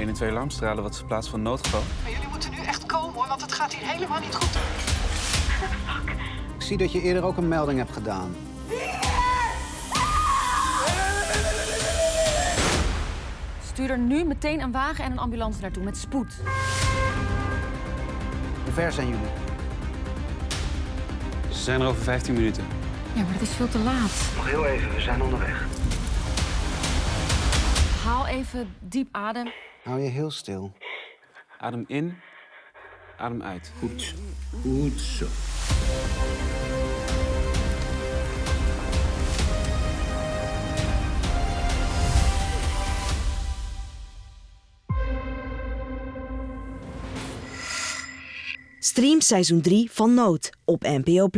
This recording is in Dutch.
112 alarmstralen, wat is de plaats van noodgeval? Maar jullie moeten nu echt komen hoor, want het gaat hier helemaal niet goed. Ik zie dat je eerder ook een melding hebt gedaan. Stuur er nu meteen een wagen en een ambulance naartoe met spoed. Hoe ver zijn jullie? Ze zijn er over 15 minuten. Ja, maar dat is veel te laat. Nog heel even, we zijn onderweg. Haal even diep adem. Hou je heel stil. Adem in, adem uit. Goed. Goed zo. Stream seizoen 3 van Nood op NPO+.